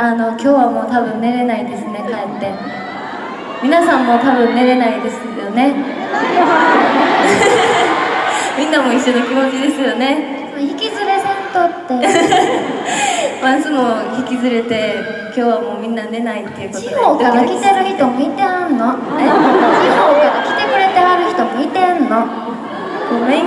あの今日はもう多分寝れないですね帰って。皆さんも多分寝れないですよね。みんなも一緒の気持ちですよね。引きずれせんとって。マンスも引きずれて今日はもうみんな寝ないっていうことで。地方から来てる人もいてはんの？え地方から来てくれてはる人もいてんの？ごめん。